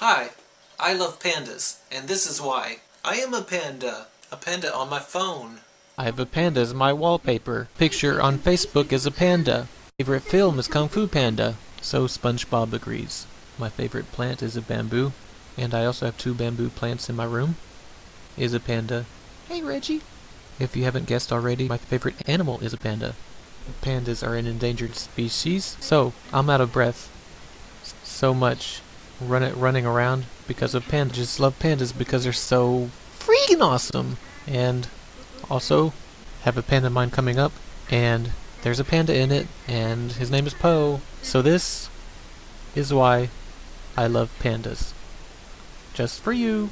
Hi, I love pandas, and this is why. I am a panda. A panda on my phone. I have a panda as my wallpaper. Picture on Facebook is a panda. Favorite film is Kung Fu Panda. So SpongeBob agrees. My favorite plant is a bamboo, and I also have two bamboo plants in my room. Is a panda. Hey Reggie. If you haven't guessed already, my favorite animal is a panda. Pandas are an endangered species, so I'm out of breath. So much run it running around because of pandas. Just love pandas because they're so freaking awesome. And also have a panda mine coming up, and there's a panda in it, and his name is Poe. So this is why I love pandas. Just for you.